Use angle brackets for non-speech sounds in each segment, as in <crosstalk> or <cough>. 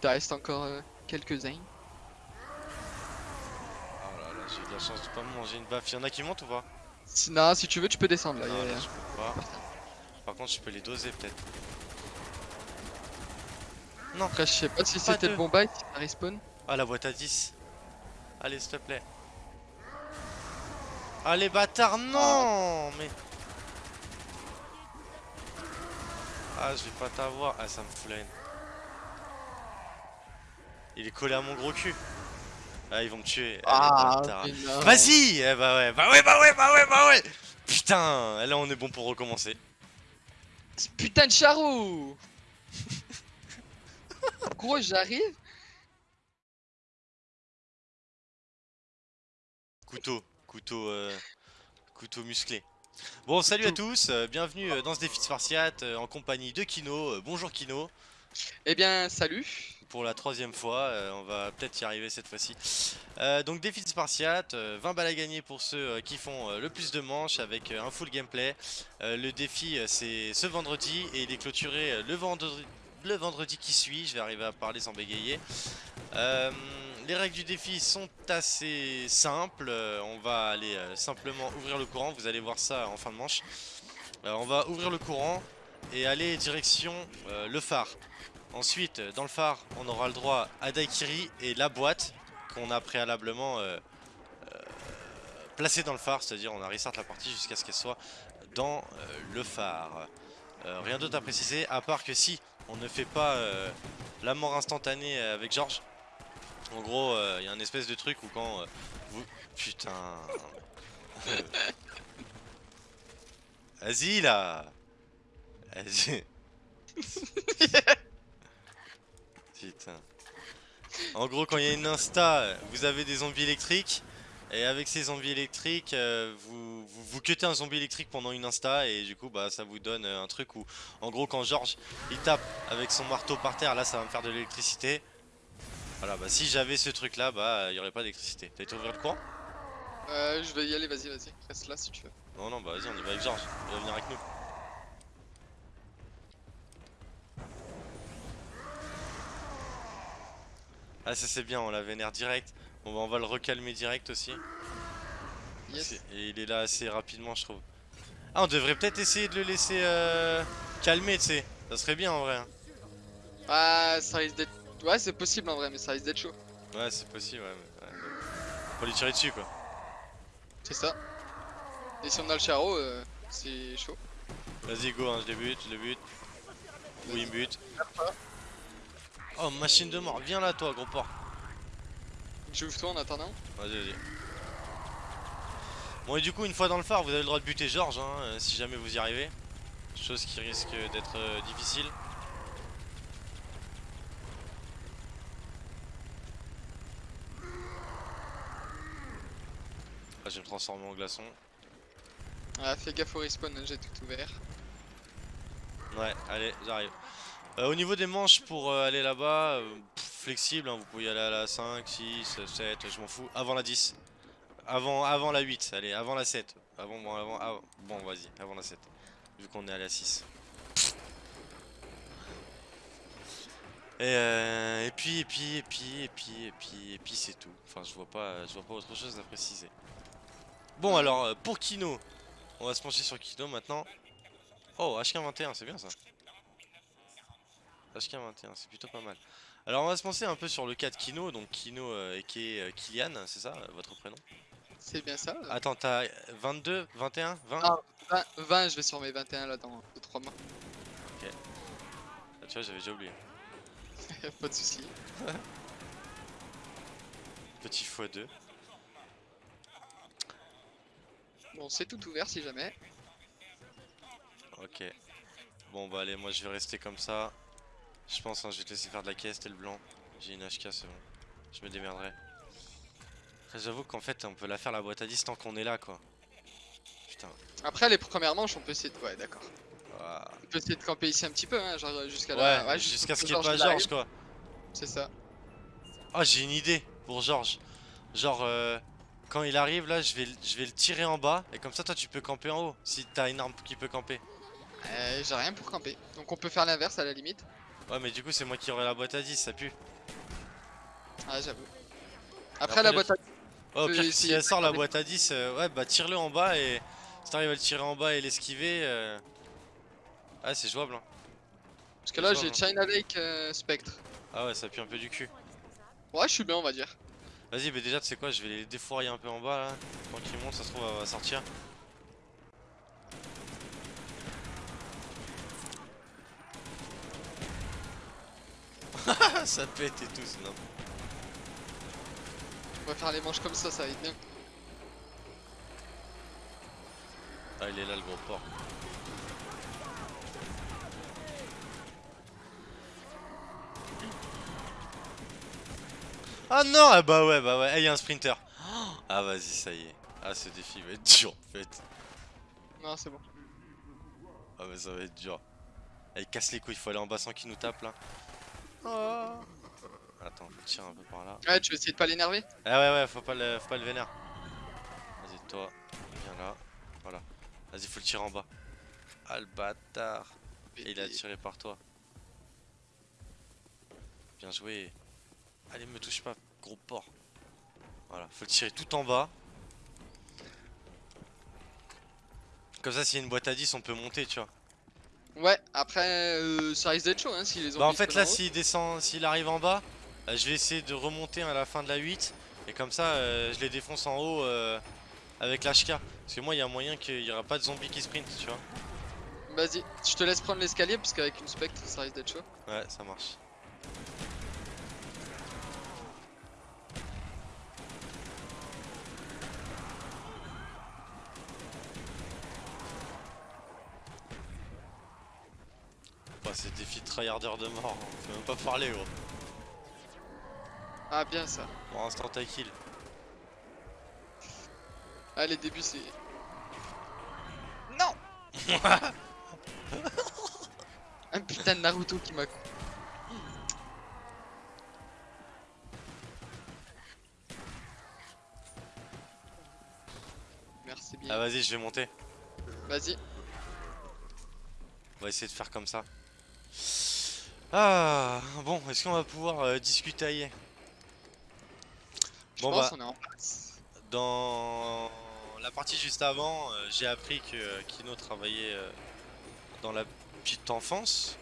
t'en reste encore euh, quelques-uns. Oh là là, j'ai de la chance de pas me manger une baffe. Y'en a qui montent ou pas? Si, non, si tu veux, tu peux descendre là. Non, y a- là y a- je peux pas. Par contre, je peux les doser peut-être. Non, Après, je sais pas si c'était de- le bon bail, si ça respawn. Ah, la boîte à 10. Allez, s'il te plaît. Allez, bâtard, non Mais. Ah, je vais pas t'avoir. Ah, ça me fout la haine. Il est collé à mon gros cul. Ah, ils vont me tuer. Bâtard. mais non. Vas-y Eh bah ouais, bah ouais, bah ouais, bah ouais, bah ouais Putain Là, on est bon pour recommencer. Ce Putain de charou Gros, j'arrive. Couteau, couteau, euh, couteau musclé. Bon, salut à tous, euh, bienvenue euh, dans ce défi de Spartiate euh, en compagnie de Kino. Euh, bonjour Kino, Eh bien, salut. pour la troisième fois, euh, on va peut-être y arriver cette fois-ci. Euh, donc défi de Spartiate, euh, 20 balles à gagner pour ceux euh, qui font euh, le plus de manches avec euh, un full gameplay. Euh, le défi euh, c'est ce vendredi et il est clôturé euh, le vendredi. Qui suit, je vais arriver à parler sans bégayer. Euh, les règles du défi sont assez simples. Euh, on va aller euh, simplement ouvrir le courant. Vous allez voir ça en fin de manche. Euh, on va ouvrir le courant et aller direction euh, le phare. Ensuite, euh, dans le phare, on aura le droit à Daikiri et la boîte qu'on a préalablement euh, euh, placée dans le phare. C'est-à-dire, on a restart la partie jusqu'à ce qu'elle soit dans le phare. Rien d'autre à préciser, à part que si on ne fait pas la mort instantanée avec Georges, en gros, il y a un espèce de truc où quand vous... Putain... <laughs> Vas-y là Vas-y <laughs> En gros, quand il y a une insta, vous avez des zombies électriques. Et avec ces zombies électriques, euh, vous, vous, vous cuttez un zombie électrique pendant une insta. Et du coup, bah, ça vous donne euh, un truc où, en gros, quand Georges il tape avec son marteau par terre, là, ça va me faire de l'électricité. Voilà, bah si j'avais ce truc là, bah il y aurait pas d'électricité. T'as été ouvrir le courant Euh, je vais y aller, vas-y, vas-y. Reste là si tu veux. Non, non, bah vas-y, on y va avec Georges. Il va venir avec nous. Ah, ça c'est bien, on la vénère direct. Bon, bah on va le recalmer direct aussi. Yes. Et il est là assez rapidement, je trouve. Ah, on devrait peut-être essayer de le laisser euh, calmer, tu sais. Ça serait bien en vrai. hein. Ah, ça risque d'être. Ouais, c'est possible en vrai, mais ça risque d'être chaud. Ouais, c'est possible, ouais. mais- ouais, Faut lui tirer dessus quoi. C'est ça. Et si on a le charo, euh, c'est chaud. Vas-y, go, hein, je le bute, je le bute. Oui, il me bute. Oh, machine de mort, viens là, toi, gros porc. J'ouvre toi en attendant. Vas-y, vas-y. Bon, et du coup, une fois dans le phare, vous avez le droit de buter Georges, hein, euh, si jamais vous y arrivez. Chose qui risque d'être euh, difficile. Ah, je vais me transformer en glaçon. Ah, fais gaffe au respawn, j'ai tout ouvert. Ouais, allez, j'arrive. Euh, au niveau des manches pour euh, aller là-bas, euh, flexible, hein, vous pouvez aller à la 5, 6, 7, je m'en fous. Avant la 10. Avant, avant la 8, allez, avant la 7. Avant, bon, avant, avant- bon vas-y, avant la 7. Vu qu'on est à la 6. Et, euh, et puis, et puis, et puis, et puis, et puis, et puis c'est tout. Enfin, je vois pas, je vois pas autre chose à préciser. Bon, alors, pour Kino, on va se pencher sur Kino maintenant. Oh, HK21, c'est bien ça. HK21, c'est plutôt pas mal. Alors, on va se pencher un peu sur le cas de Kino. Donc, Kino euh, et qui est euh, Kylian, c'est ça, euh, votre prénom? C'est bien ça. là. Attends, t'as 22, 21, 20 Ah. 20, 20, je vais sur mes 21 là dans 2-3 mois. Ah, Tu vois, j'avais déjà oublié. <laughs> Pas de soucis. <laughs> Petit x2. Bon, c'est tout ouvert si jamais. Ok. Bon, bah, allez, moi je vais rester comme ça. Je pense, hein, je vais te laisser faire de la caisse, t'es le blanc. J'ai une HK, c'est bon. Je me démerderai. J'avoue qu'en fait, on peut la faire la boîte à 10 tant qu'on est là, quoi. Putain. Après, les premières manches, on peut essayer de. Ouais, d'accord. Ah. On peut essayer de camper ici un petit peu, hein, genre jusqu'à Ouais, là. jusqu'à ce qu'il n'y ait pas. Georges, quoi. C'est ça. Ah, j'ai une idée pour Georges. Genre, euh, quand il arrive là, je vais, le- je vais le tirer en bas. Et comme ça, toi, tu peux camper en haut. Si t'as une arme qui peut camper. Euh, J'ai rien pour camper. Donc on peut faire l'inverse à la limite. Ouais, mais du coup, c'est moi qui aurai la boîte à 10, ça pue. Ah, j'avoue. Après, Après, la boîte à... Oh, au peux pire, si essayer elle sort la boîte à 10, euh, ouais, bah tire-le en bas et si t'arrives à le tirer en bas et l'esquiver. euh, Ah, c'est jouable. Hein. Parce que là, j'ai ça, China Lake euh, Spectre. Ah, ouais, ça pue un peu du cul. Ouais, je suis bien, on va dire. Vas-y, mais déjà, tu sais quoi, je vais les défourailler un peu en bas là. Montent, ça se trouve, va sortir. <laughs> ça pète et tout, c'est n'importe On va faire les manches comme ça, ça va être bien. Ah, il est là le gros porc. Ah non Ah bah ouais, bah ouais, il y a un sprinter. Ah vas-y, ça y est. Ah ce défi va être dur en fait. Non, c'est bon. Ah mais ça va être dur. Ah, il casse les couilles, il faut aller en bas sans qu'il nous tape là. Oh. Attends, faut tirer un peu par là. Ouais, tu veux essayer de pas l'énerver Ah ouais ouais, faut pas le, faut pas le vénère. Vas-y toi, viens là. Voilà. Vas-y, faut le tirer en bas. Ah le bâtard. Et il a tiré par toi. Bien joué. Allez, me touche pas, gros porc. Voilà, faut le tirer tout en bas. Comme ça, s'il y a une boîte à 10, on peut monter, tu vois. Ouais, après, euh, ça risque d'être chaud, hein, si les Bah, en fait, là, s'il descend, s'il arrive en bas, euh, je vais essayer de remonter à la fin de la 8. Et comme ça, euh, je les défonce en haut euh, avec l'HK. Parce que moi, il y a moyen qu'il y aura pas de zombies qui sprint, tu vois. Vas-y, je te laisse prendre l'escalier, parce qu'avec une spectre, ça risque d'être chaud. Ouais, ça marche. C'est défi de tryharder de mort, on peut même pas parler gros. Ah, bien ça. Pour instant ta kill. Ah, les débuts, c'est. Non <laughs> Un putain de Naruto qui m'a. Merci bien. Ah vas-y, je vais monter. Vas-y. On va essayer de faire comme ça. Ah, bon, est-ce qu'on va pouvoir euh, discuter? Je Bon, pense bah. est en place. Dans la partie juste avant, euh, j'ai appris que euh, Kino travaillait euh, dans la petite enfance.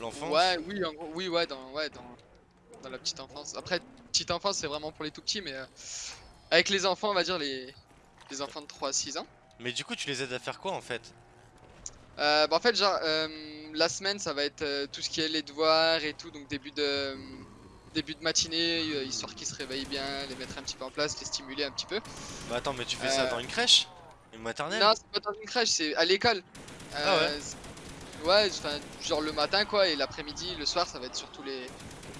L'enfance. Ouais, oui, en gros, oui, ouais, dans, ouais, dans, dans la petite enfance. Après, petite enfance, c'est vraiment pour les tout petits, mais avec les enfants, on va dire les, les enfants de 3 à 6 ans. Mais du coup, tu les aides à faire quoi en fait? Bah en fait, genre, euh, la semaine, ça va être euh, tout ce qui est les devoirs et tout, donc début de, début de matinée, euh, histoire qu'ils se réveillent bien, les mettre un petit peu en place, les stimuler un petit peu. Bah attends, mais tu fais ça Euh, dans une crèche? Une maternelle? Non, c'est pas dans une crèche, c'est à l'école. Ah ouais Euh, genre le matin quoi, et l'après-midi, le soir, ça va être surtout les,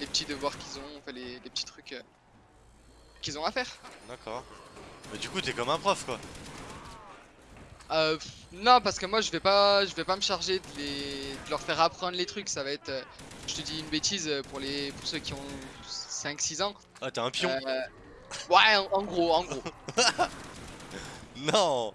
les petits devoirs qu'ils ont, enfin les, les petits trucs euh, qu'ils ont à faire. D'accord. Mais du coup, t'es comme un prof quoi. Euh, non, parce que moi je vais pas, je vais pas me charger de, les, de leur faire apprendre les trucs. Ça va être, euh, je te dis une bêtise euh, pour les, pour ceux qui ont 5-6 ans. Ah, t'es un pion Euh, ouais, en, en gros, en gros. <laughs> Non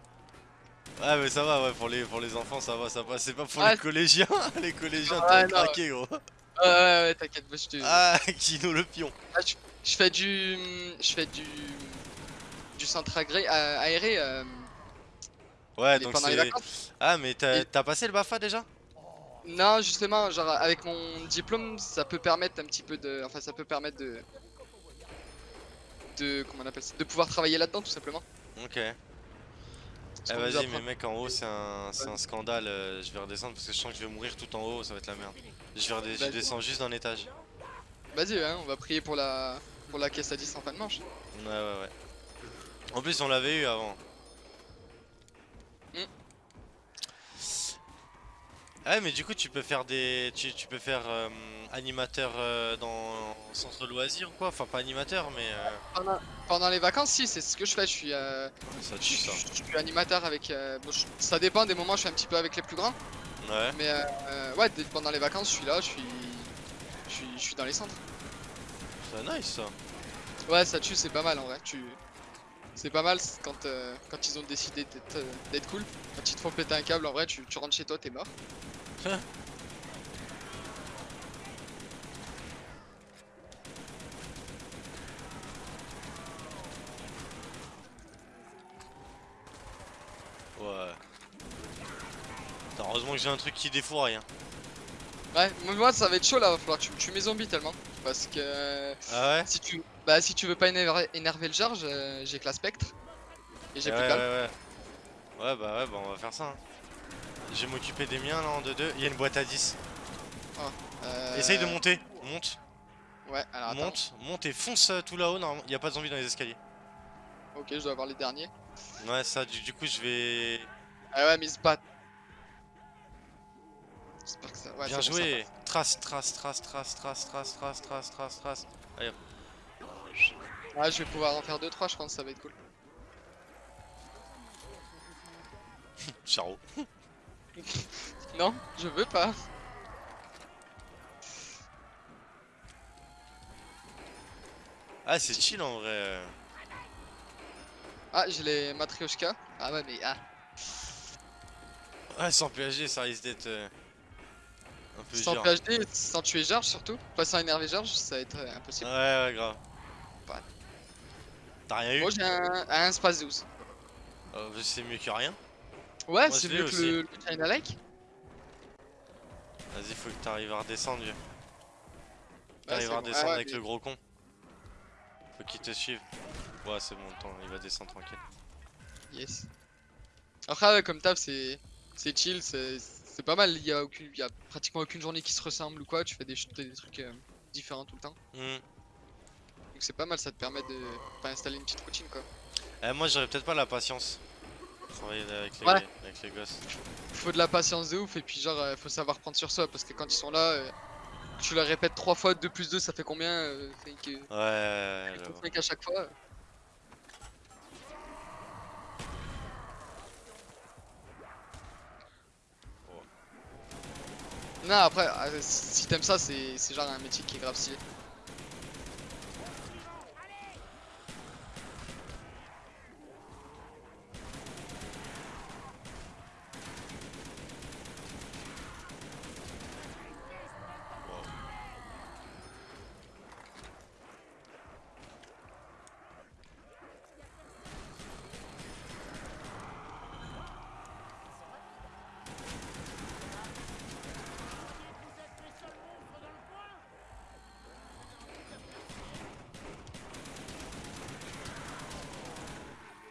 Ouais, mais ça va, ouais, pour les, pour les enfants, ça va, ça va. C'est pas pour Ah, les collégiens. <laughs> les collégiens, t'as non, craqué gros. Ouais, ouais, ouais, t'inquiète, moi je te, Ah, <laughs> Kino le pion. Ah, je, je fais du, je fais du, du centre agré, aéré euh, Ouais, donc pendant les c'est. vacances. Ah, mais t'as Et- passé le BAFA déjà? Non, justement, genre avec mon diplôme, ça peut permettre un petit peu de, enfin ça peut permettre de, de, comment on appelle ça, de pouvoir travailler là-dedans tout simplement. Ok. Eh vas-y mais mec en haut c'est un, c'est un scandale, euh, je vais redescendre parce que je sens que je vais mourir tout en haut, ça va être la merde. Je, vais descends juste d'un étage. Vas-y, hein, on va prier pour la, pour la caisse à 10 en fin de manche. Ouais ouais ouais. En plus on l'avait eu avant. Hmm. Ah Ouais mais du coup tu peux faire des. Tu, tu peux faire euh, animateur euh, dans centre loisirs ou quoi? Enfin pas animateur mais euh, Pendant, pendant les vacances, si, c'est ce que je fais. Je suis, euh, ça je, tue ça. je- je suis animateur avec. euh, bon, je- ça dépend des moments. Je suis un petit peu avec les plus grands, Ouais. mais ouais, pendant les vacances, je suis là, je suis, je suis, je suis dans les centres. C'est nice ça. Ouais, ça tue, c'est pas mal en vrai. Tu... C'est pas mal quand, quand ils ont décidé d'être d'être cool. Quand ils te font péter un câble, en vrai, tu, tu rentres chez toi, t'es mort ouais. Heureusement que j'ai un truc qui défouraille. Hein. Ouais, moi ça va être chaud là, va falloir que tu me tues mes zombies tellement. Parce que. Ah ouais? si tu, Bah, si tu veux pas énerver, le charge, euh, j'ai que la spectre. Et j'ai eh ouais, plus ouais, ouais. ouais, bah ouais, bah on va faire ça. Hein. Je vais m'occuper des miens là en 2-2. Il y a une boîte à 10. Euh, Essaye de monter. Monte, Ouais, alors attends. monte, monte et fonce euh, tout là-haut. Non, il a pas de zombies dans les escaliers. Ok, je dois avoir les derniers. Ouais, ça, du, du coup, je vais. Ah ouais, mais ils se battent. J'espère que ça. Ouais, Bien c'est bon, ça joué. Trace, trace, trace, trace, trace, trace, trace, trace, trace, trace. passe. Ouais, je vais pouvoir en faire 2-3, je pense, ça va être cool. <laughs> Charo. <laughs> Non, je veux pas. Ah, c'est chill en vrai. euh. Ah, j'ai les Matryoshka. Ah ouais, mais ah. Ouais, sans PHG, ça risque d'être euh, un peu Sans dur. PhD, sans tuer George surtout. Pas sans énerver George, ça va être euh, Ouais, impossible. ouais, grave. Pas. T'as rien eu Moi j'ai un, un Space 12. Euh, C'est mieux que rien. Ouais, c'est mieux que le, le China Lake. Vas-y, faut que t'arrives à redescendre, vieux. T'arrives à redescendre Ah avec le gros con. Faut qu'il te suive. Ouais, c'est bon, attends, il va descendre tranquille. Yes. Après, ouais, comme taf, c'est c'est chill, c'est pas mal. Il y, a aucune, il y a pratiquement aucune journée qui se ressemble ou quoi. Tu fais des, des trucs euh, différents tout le temps. Hmm. Donc c'est pas mal, ça te permet de pas installer une petite routine quoi. Eh, moi, j'aurais peut-être pas la patience. Travailler avec les, Ouais. avec les gosses. Faut de la patience de ouf et puis genre, euh, faut savoir prendre sur soi parce que quand ils sont là, euh, tu leur répètes trois fois 2 plus 2 ça fait combien euh, que- Ouais, ouais, ouais, truc à chaque fois. Non, après, si t'aimes ça, c'est c'est genre un métier qui est grave stylé.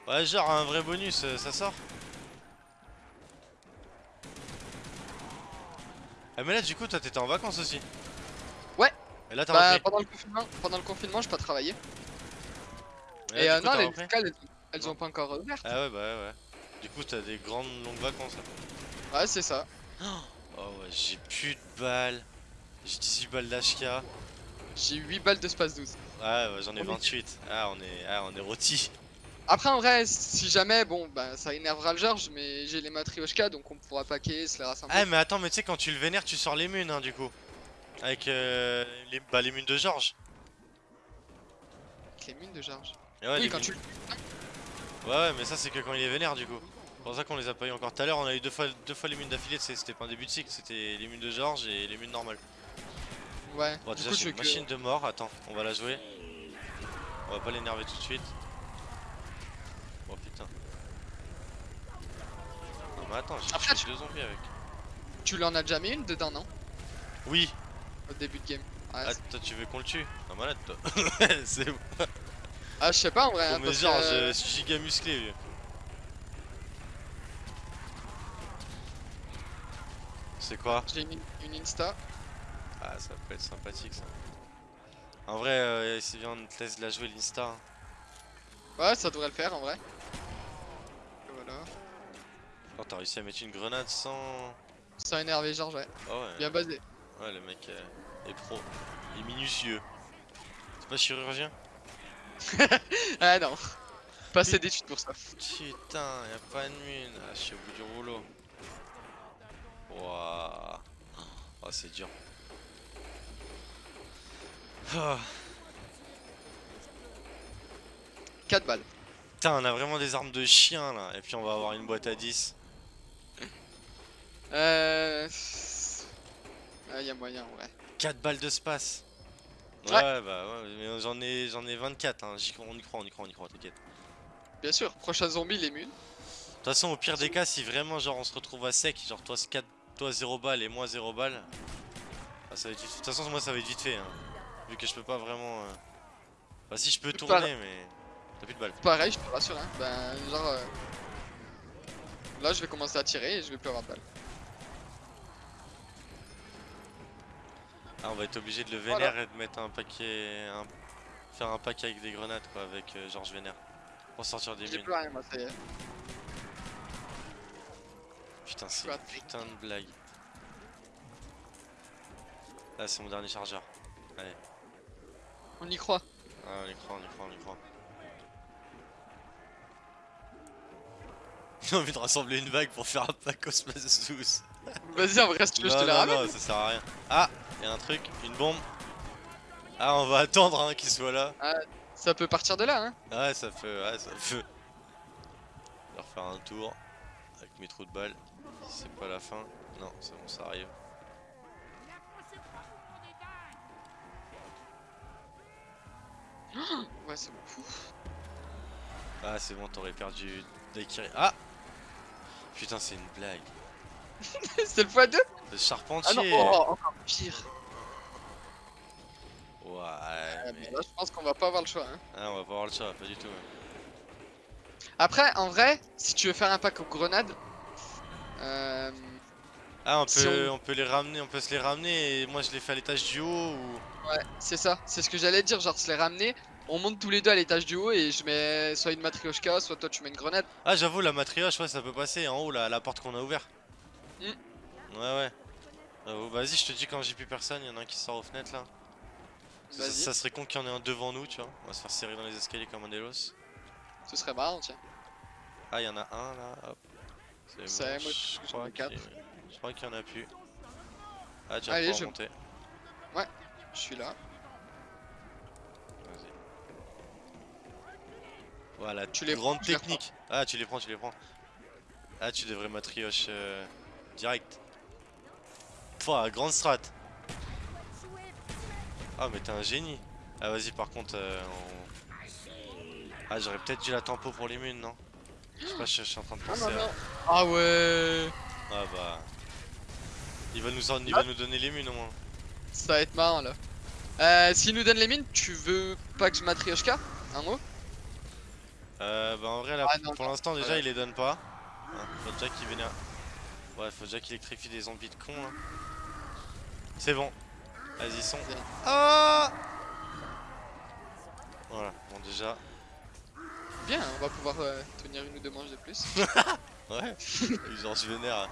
Ouais, genre un vrai bonus, euh, ça sort Ah mais là du coup toi t'étais en vacances aussi Ouais. Et là t'as Bah, pendant le confinement, pendant le confinement, j'ai pas travaillé. Et, Et là, euh, coup, non, les escales, elles, Non. ont pas encore ouvert. Ah ouais bah ouais ouais Du coup t'as des grandes longues vacances là. Ouais, c'est ça. Oh ouais j'ai plus de balles J'ai 18 balles d'HK Ouais J'ai 8 balles de space 12. ouais j'en ai On est- 28 Ah on est ah on est rôti Après, en vrai, si jamais, bon, bah, ça énervera le George, mais j'ai les Matryoshka, donc on pourra paquer, se les rassembler. Ah mais attends mais tu sais quand tu le vénères tu sors les munes hein du coup Avec euh, les, bah, les munes de Georges Avec les mines de George. Et ouais, oui, quand munes- tu Ouais ouais mais ça c'est que quand il est vénère du coup C'est pour ça qu'on les a pas eu encore tout à l'heure on a eu deux fois, deux fois les munes d'affilée c'était pas un début de cycle c'était les munes de Georges et les munes normales Ouais, Bon du déjà je une que... machine de mort, attends, on va la jouer. On va pas l'énerver tout de suite. Oh putain. Non mais attends, j'ai tué deux zombies avec. Tu l'en as déjà mis une dedans, non? Oui Au début de game. Ouais, Ah c'est- toi tu veux qu'on le tue? Non malade toi <laughs> <laughs> C'est bon. ah, je sais pas en vrai. Oh, hein, mais genre que, euh, je suis giga musclé vieux. C'est quoi? J'ai une, une Insta. Ah ça peut être sympathique ça. En vrai, euh, si bien on te laisse la jouer l'Insta. hein. Ouais, ça devrait le faire en vrai. Et Voilà. Oh t'as réussi à mettre une grenade sans... Sans énerver George, ouais. Oh ouais. Bien basé. Ouais, le mec euh, est pro. Il est minutieux. C'est pas chirurgien <laughs> Ah non. Pas assez d'études pour ça. Putain, y'a pas de mine. Ah, je suis au bout du rouleau. Waouh. Oh, c'est dur. Ah. 4 balles. Putain, on a vraiment des armes de chien là. Et puis on va avoir une boîte à 10. Euh. Ah, y a moyen, ouais. 4 balles de space. Ouais, Ouais. bah ouais, mais j'en ai, j'en ai 24. Hein. j'y crois- on y croit, on y croit, on y croit, t'inquiète. Bien sûr, prochain zombie, les mules. De toute façon, au pire des cas, si vraiment genre on se retrouve à sec, genre toi 4 toi 0 balles et moi 0 balles. Ah, ça va être vite- De toute façon, moi ça va être vite fait. hein. Vu que je peux pas vraiment. euh, Bah, si je peux Tout tourner, mais. T'as plus de balles. Pareil, je te rassure, hein. Ben, genre. euh, Là, je vais commencer à tirer et je vais plus avoir de balles. Ah, on va être obligé de le Voilà. vénère et de mettre un paquet. un- Faire un pack avec des grenades quoi, avec euh, Georges Vénère. Pour sortir des J'ai mines. plus rien, moi, ça y est. Putain, c'est une putain de blague. Là, c'est mon dernier chargeur. On y croit. Ah, on y croit, on y croit, on y croit. <laughs> J'ai envie de rassembler une vague pour faire un pack Osmos 12. Vas-y, en vrai, si tu veux, je non, te non, ramène. non, ça sert à rien. Ah, y a un truc, une bombe. Ah, on va attendre hein, qu'il soit là. Ça peut partir de là, hein. Ouais, ça fait, ouais, ça fait. On va refaire un tour avec mes trous de balles. C'est pas la fin, non, c'est bon, ça arrive. <gasps> Ouais, c'est bon. Ah, c'est bon, t'aurais perdu Daikiri. Ah Putain, c'est une blague. <laughs> c'est le x2 Le Ah non, charpentier oh, encore pire. Ouais, Ah, mais... Là, je pense qu'on va pas avoir le choix. Hein. Ah, on va pas avoir le choix, pas du tout. Après, en vrai, si tu veux faire un pack aux grenades, euh, Ah, on peut, Si on- on... peut les ramener, on peut se les ramener et moi je les fais à l'étage du haut ou... ouais, c'est ça. C'est ce que j'allais dire. Genre, se les ramener. On monte tous les deux à l'étage du haut et je mets soit une matrioshka, soit toi tu mets une grenade. Ah, j'avoue, la matrioche, ouais, ça peut passer en haut, là, la porte qu'on a ouverte. Ouais, ouais. Euh, Vas-y, je te dis quand j'ai plus personne, il y en a un qui sort aux fenêtres là. Ça, serait con qu'il y en ait un devant nous, tu vois. On va se faire serrer dans les escaliers comme un délos. Ce serait marrant, tiens. Ah, il y en a un là, hop. C'est bon, moi, je crois qu'il- Je crois qu'il y en a plus. Ah, vas Allez, je- monter. Je suis là. Vas-y. Voilà, Tu les grande prends, les technique. Ah, tu les prends, tu les prends. Ah, tu devrais matrioche euh, direct. Pouah, grande strat. Ah, mais t'es un génie. Ah, vas-y, par contre, euh, on- Ah, j'aurais peut-être dû la tempo pour les munes, non Je sais pas, je, je suis en train de penser à... Ah ouais. Ah bah... Il va nous, en- il va nous donner les munes au moins. Ça va être marrant là. Euh, S'il nous donne les mines, tu veux pas que je matrioshka Un mot? Euh, bah en vrai, là, Ah, non, pour l'instant, déjà, il les donne pas. Hein, faut déjà qu'il vénère. Ouais, faut déjà qu'il électrifie des zombies de cons, là. C'est bon. Vas-y, sont. Ah Voilà, bon, déjà. Bien, on va pouvoir euh, tenir une ou deux manches de plus. <laughs> Ouais, genre, je vénère.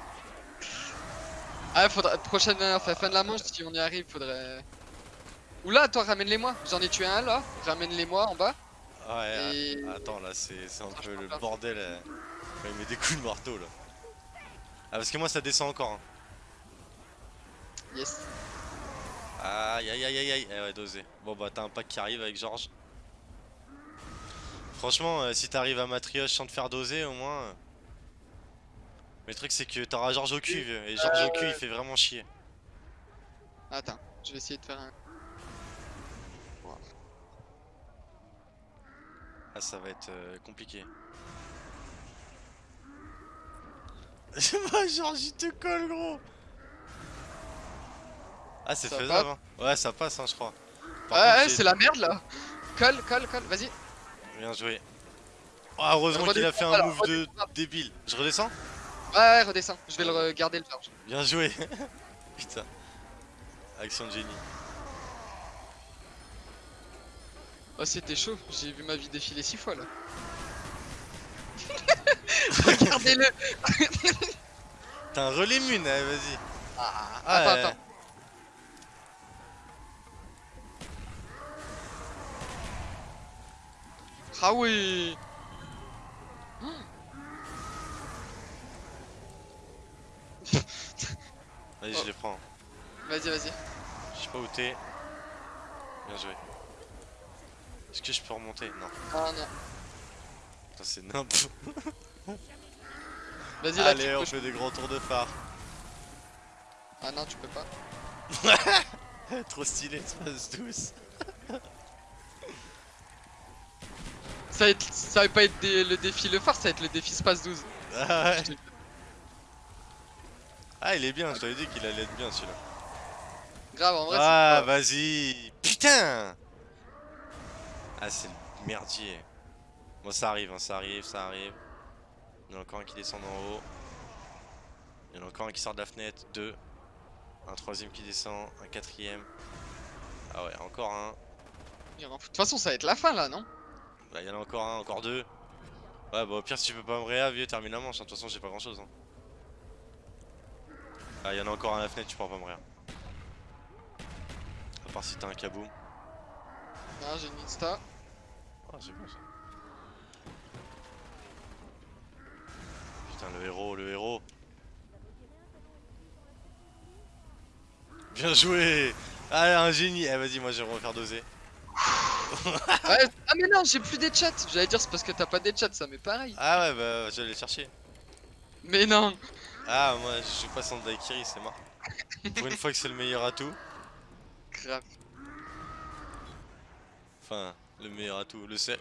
Ah, faudra. Prochaine enfin, fin de la manche, si on y arrive, faudrait. Oula, toi, ramène-les-moi. J'en ai tué un là. Ramène-les-moi en bas. Ouais, Et. ah, attends, là, c'est un peu le bordel. euh, il met des coups de marteau, là. Ah, parce que moi, ça descend encore. Hein. Yes. Aïe aïe aïe aïe aïe, eh ouais dosé. Bon bah t'as un pack qui arrive avec Georges. Franchement euh, si t'arrives à matrioche sans te faire doser au moins. euh. Mais le truc c'est que t'auras Georges au cul vieux, et Georges au cul il fait vraiment chier. Attends, je vais essayer de faire un. Ah ça va être euh, compliqué. Georges il te colle gros Ah c'est faisable hein. Ouais ça passe hein je crois. Par Ouais, c'est la merde là. Colle, colle, colle, vas-y. Bien joué. Ah heureusement qu'il a fait un move de débile. Je redescends? Ouais, redescends. Je vais le regarder le charge. Bien joué <laughs> Putain. Action de génie. Oh, c'était chaud. J'ai vu ma vie défiler six fois là. <laughs> Regardez-le. T'as un relais mune, allez, vas-y. Ah, Ah, attends, ouais. attends. Ah oui. <gasps> Vas-y, Oh. je les prends. Vas-y, vas-y. Je sais pas où t'es. Bien joué. Est-ce que je peux remonter? Non. Ah non. Putain, c'est nimp. Vas-y là, Allez, tu on peux. fait des grands tours de phare. Ah non, tu peux pas. <laughs> Trop stylé, espace douce. Ça va, être, ça va pas être des- le défi le phare, ça va être le défi Space 12. Ah ouais. Ah, il est bien, je t'avais dit qu'il allait être bien celui-là. Grave, en vrai, Ah, vas-y Putain Ah, c'est le merdier. Bon, ça arrive, hein, ça arrive, ça arrive. Il y en a encore un qui descend en haut. Il y en a encore un qui sort de la fenêtre. Deux. Un troisième qui descend. Un quatrième. Ah ouais, encore un. il y en a- De toute façon, ça va être la fin là, non? Bah, il y en a encore un, encore deux. Ouais, bah au pire, si tu peux pas me réa, vieux, termine la manche. hein. De toute façon, j'ai pas grand chose. Hein. Ah, il y en a encore un à la fenêtre, tu pourras pas me réa. À part si t'as un kaboom. Ah, j'ai une insta. Ah, c'est bon ça. Putain, le héros, le héros. Bien joué Allez, un génie Eh, vas-y, moi je vais refaire doser. <laughs> Ouais, ah, mais non, j'ai plus des chats. J'allais dire, c'est parce que t'as pas des chats, ça, mais pareil. Ah ouais, bah, je vais aller chercher. Mais non. Ah, moi, je joue pas sans Daikiri, c'est mort. Pour une fois que c'est le meilleur atout. Grave. Enfin, le meilleur atout, le seul.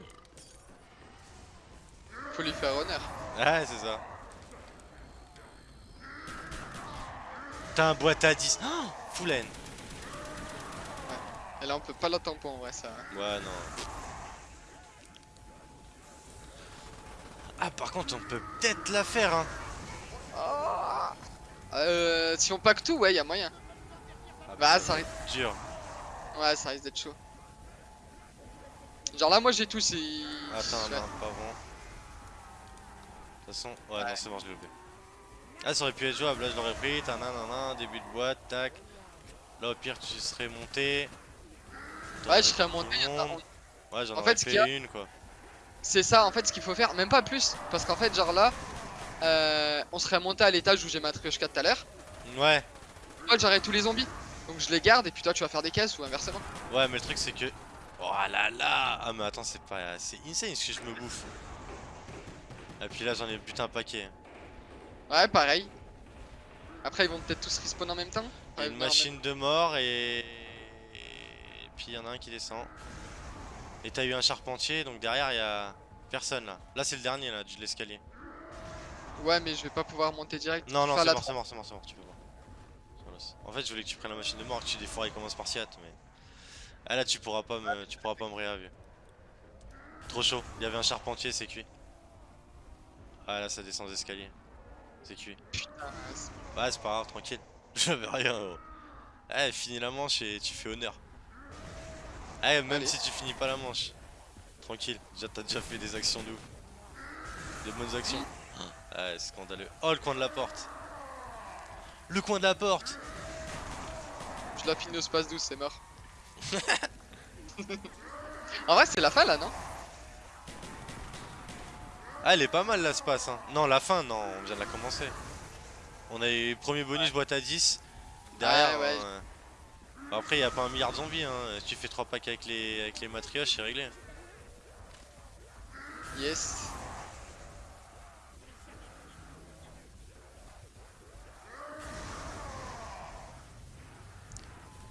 Faut lui faire honneur. Ah, c'est ça. T'as un boîte à 10. Oh, full N. Et là, on peut pas la tampon en vrai, ça. hein. Ouais, non. Ah, par contre, on peut peut-être la faire, hein. Euh, si on pack tout, ouais, y a moyen. Ah, Bah, ça ça être dur. Ouais, ça risque d'être chaud. Genre là, moi j'ai tout, si. Attends, Ouais. non, pas bon. De toute façon, ouais, Ouais. non, c'est bon, je l'ai loupé. Ah, ça aurait pu être jouable, là je l'aurais pris, t'as un début de boîte, tac. Là, au pire, tu serais monté. Ouais, je serais monté. le attends, monde. Ouais, j'en En aurais fait, y a- une, quoi. C'est ça en fait ce qu'il faut faire, même pas plus. Parce qu'en fait, genre là, euh, on serait monté à l'étage où j'ai ma Trioshka tout à l'heure. Ouais, Moi j'aurais tous les zombies. Donc je les garde et puis toi tu vas faire des caisses ou inversement. ouais, mais le truc, c'est que. Oh là là Ah, mais attends, c'est pas. C'est insane ce que je me bouffe. Et puis là, j'en ai putain un paquet. Ouais, pareil. Après, ils vont peut-être tous respawn en même temps. Ouais, une en machine de mort et. Et puis il y en a un qui descend. Et t'as eu un charpentier, donc derrière il y a personne là. Là c'est le dernier là, de l'escalier. Ouais, mais je vais pas pouvoir monter direct. Non, non, c'est mort, c'est mort, c'est mort, c'est mort, tu peux voir. En fait, je voulais que tu prennes la machine de mort et que tu déforais comme un spartiate, mais. Ah là, tu pourras pas me, tu pourras pas me réavier. Trop chaud, il y avait un charpentier, c'est cuit. Ah là, ça descend des escaliers. C'est cuit. Putain, Ouais, c'est pas grave, tranquille. <laughs> J'avais rien. gros. Eh, finis la manche et tu fais honneur. Eh, même Allez. si tu finis pas la manche. Tranquille, déjà t'as déjà fait des actions de ouf. Des bonnes actions. Ouais, scandaleux. Oh, le coin de la porte. Le coin de la porte. je la finis au space 12, c'est mort. <laughs> en vrai, c'est la fin là, non? Ah, elle est pas mal là, ce passe. Hein. Non, la fin, non, on vient de la commencer. On a eu premier bonus boîte à 10. Derrière, Ouais, ouais. euh, bah, après, y a pas un milliard de zombies. Hein. Si tu fais 3 packs avec les, avec les matrioches, c'est réglé. Yes.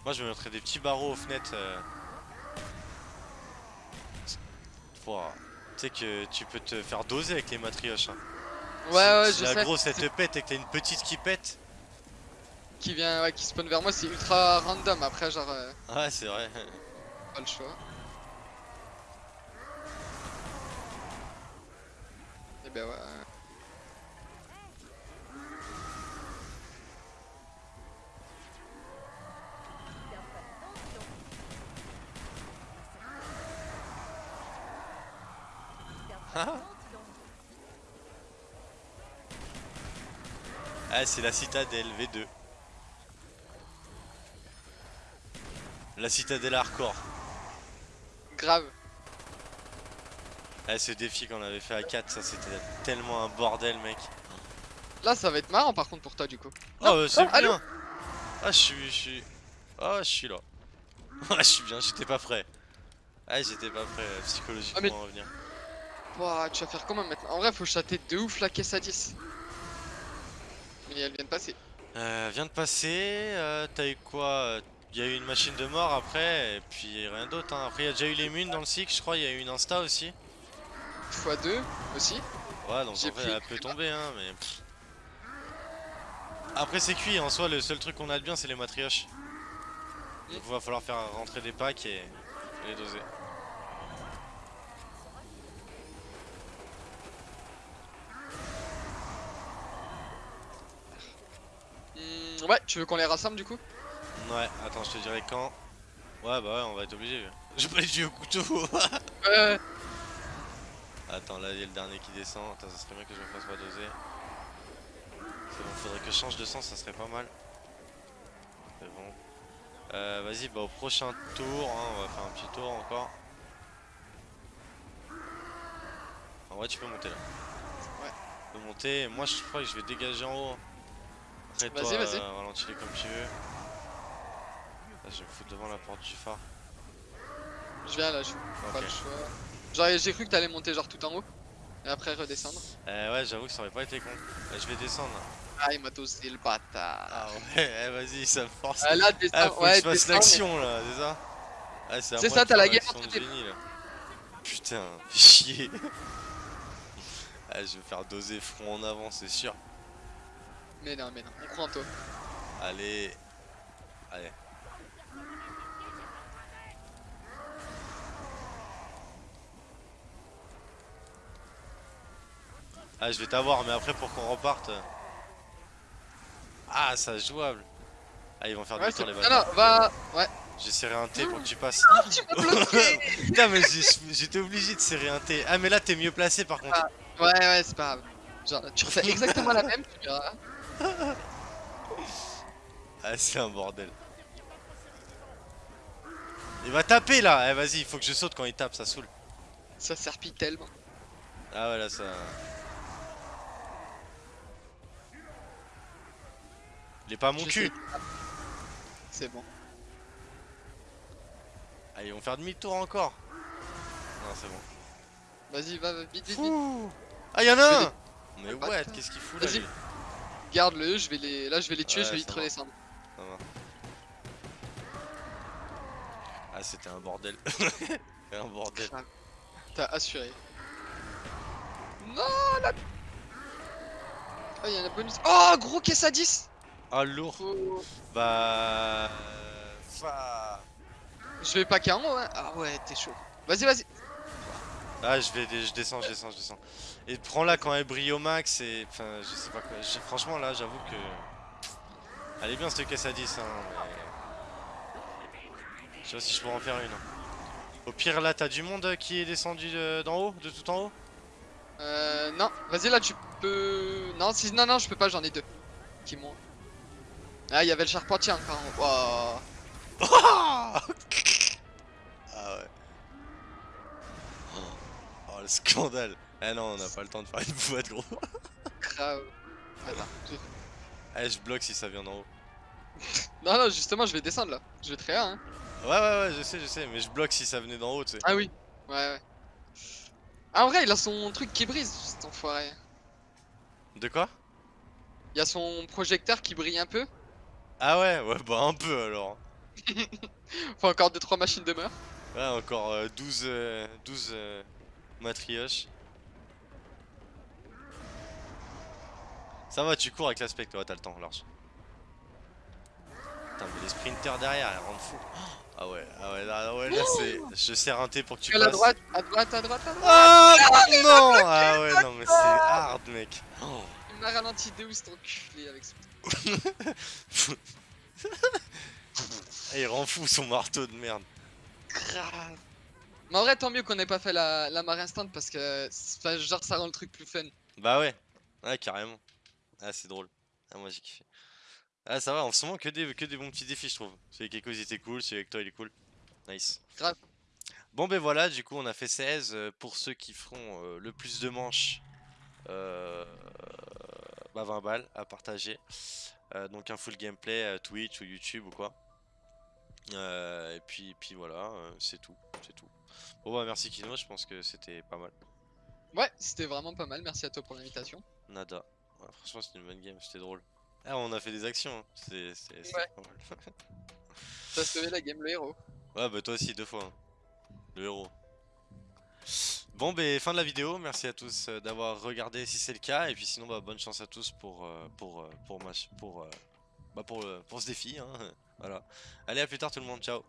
Moi je vais mettrais des petits barreaux aux fenêtres. euh. Pouah. Sais que tu peux te faire doser avec les matrioches. Hein. Ouais, ouais, si je la sais. grosse elle te pète et que t'as une petite qui pète. Qui vient, ouais, qui spawn vers moi, c'est ultra random. Après, genre, euh, Ouais, c'est vrai. pas le choix. Et ben ouais. Ah, c'est la citadelle V2. La citadelle hardcore. Grave. Ah, ce défi qu'on avait fait à 4, ça c'était tellement un bordel, mec. Là, ça va être marrant par contre pour toi, du coup. Oh, euh, c'est oh, allô bien. Ah, je suis, je suis. Ah, je suis là. <laughs> Ah, je suis bien, j'étais pas prêt. Ah, j'étais pas prêt euh, psychologiquement Ah, mais- à revenir. Ouah, tu vas faire comment maintenant? En vrai, faut chater de ouf la caisse à 10. Mais elle vient de passer. Euh, vient de passer, euh, t'as eu quoi Il y a eu une machine de mort après, et puis rien d'autre. Hein. Après, il y a déjà eu les munes dans le cycle, je crois. Il y a eu une insta aussi. x2 aussi. Ouais, donc pris- elle peut tomber, hein, mais. Après c'est cuit, en soi le seul truc qu'on a de bien c'est les matrioches. Mm. Donc va falloir faire rentrer des packs et les doser. Hmm, ouais, tu veux qu'on les rassemble du coup? Ouais, attends je te dirai quand. Ouais bah ouais on va être obligé. <laughs> J'ai pas les yeux au couteau. <laughs> Ouais. attends là il y a le dernier qui descend. Attends ça serait bien que je me fasse pas doser. C'est bon, faudrait que je change de sens, ça serait pas mal. C'est bon. Euh, Vas-y, bah au prochain tour, hein, on va faire un petit tour encore. En vrai, tu peux monter là. Ouais. Tu peux monter, moi je crois que je vais dégager en haut. Après toi, Vas-y, vas-y. euh, ralentis-les comme tu veux. Là, je vais me foutre devant la porte du phare. Je viens là, je pas Ok. le choix. Genre j'ai cru que t'allais monter genre tout en haut et après redescendre. Euh, ouais, j'avoue que ça aurait pas été con. Là, je vais descendre. là. Ah il m'a tossé le bâtard. Ah ouais, eh, vas-y, ça me force. Ah, là Ah, faut que je fasse l'action là, c'est ça? Ah, c'est ça, t'as la guerre entre tes-. Putain, <laughs> chier. <laughs> ah, je vais faire doser front en avant, c'est sûr. Mais... non mais non, on croit en toi. Allez. Allez. Ah, je vais t'avoir, mais après pour qu'on reparte. Ah, ça jouable. Ah, ils vont faire Ouais, du tour les bâtards. non, va... Ouais. J'ai serré un T pour que tu <laughs> passes. Ah, tu m'as bloqué Putain, mais j'étais obligé de serrer un T. Ah, mais là, t'es mieux placé par contre. Ouais ouais, c'est pas grave. Genre tu refais exactement la même, tu verras. Ah, c'est un bordel. Il va taper là. Eh, vas-y, il faut que je saute quand il tape, ça saoule. Ça serpille tellement. Ah, ouais, là, ça. Il est pas à mon cul. C'est bon. Ah, ils vont faire demi-tour encore. Non, c'est bon. Vas-y, va, va, vite, vite, vite. Ah, y'en a un Mais Ah, ouais, bâtard. qu'est-ce qu'il fout là Vas-y. lui Garde-le, je vais les... Là je vais les tuer, Ouais, je vais vite redescendre. Ça va. Ah, c'était un bordel. <laughs> un bordel. T'as assuré. Non la... Oh y'a un bonus. Oh gros caisse à 10 Ah, lourd. Bah. Fa- Je vais pas haut hein. Ah ouais, t'es chaud. Vas-y, vas-y. Ah, je vais, je descends, je descends, je descends. Et prends-la quand elle brille au max et. Enfin, je sais pas quoi. Franchement, là, j'avoue que. Elle est bien cette caisse à 10, hein, mais. Je sais pas si je pourrais en faire une. hein. Au pire, là, t'as du monde euh, qui est descendu de- d'en haut, de tout en haut? Euh, non. Vas-y, là tu peux... Non, si... non, non, je peux pas, j'en ai deux. Qui m'ont... Ah, il y avait le charpentier encore. Oh. <laughs> Ah ouais. Le scandale. Eh non, on n'a pas le temps de faire une boîte, gros. Grave. Attends. je- Eh, je bloque si ça vient d'en haut. <laughs> Non, non, justement, je vais descendre là. Je vais très hein. Ouais, ouais, ouais, je sais, je sais, mais je bloque si ça venait d'en haut, tu sais. Ah oui. Ouais, ouais. Ah, en vrai, il a son truc qui brise, cet enfoiré. De quoi? Il y a son projecteur qui brille un peu. Ah ouais, ouais, bah un peu alors. <laughs> Faut encore 2-3 machines de meurtre. Ouais, encore euh, 12, euh, 12 euh, matrioches. Ça va, tu cours avec l'aspect, ouais, t'as le temps, large. Putain, mais les sprinters derrière, ils rendent fou. Ah ouais, ah ouais, là, ouais, là c'est. Je serre un T pour que tu Tu à passes. droite, à droite, à droite, à droite. Ah non Ah ouais, non, mais c'est hard, mec. Il m'a ralenti de ouf, cet enculé avec son. <laughs> Eh, il rend fou son marteau de merde. Grave. Mais en vrai, tant mieux qu'on ait pas fait la, la marée instant parce que enfin, genre ça rend le truc plus fun. Bah ouais, ouais, carrément. Ah, c'est drôle. Ah, moi j'ai kiffé. Ah, ça va, en ce moment, que des, que des bons petits défis, je trouve. Celui avec Echo, il était cool, celui avec toi, il est cool. Nice. Grave. Bon, ben voilà, du coup, on a fait 16. euh, Pour ceux qui feront euh, le plus de manches, euh, bah 20 balles à partager. Euh, donc, un full gameplay Twitch ou YouTube ou quoi. Et puis, puis voilà, c'est tout. C'est tout. Bon, bah merci Kino, je pense que c'était pas mal. Ouais, c'était vraiment pas mal. Merci à toi pour l'invitation. Nada. Ouais, franchement, c'était une bonne game, c'était drôle. Ah, on a fait des actions, hein. c'est Ouais. pas mal. <laughs> T'as sauvé la game, le héros. ouais, bah toi aussi, deux fois. hein. Le héros. Bon, ben fin de la vidéo. Merci à tous euh, d'avoir regardé si c'est le cas. Et puis sinon, bah, bonne chance à tous pour, euh, pour, euh, pour, pour, pour, bah, pour, pour ce défi. Hein. <laughs> Voilà. Allez, à plus tard tout le monde. Ciao.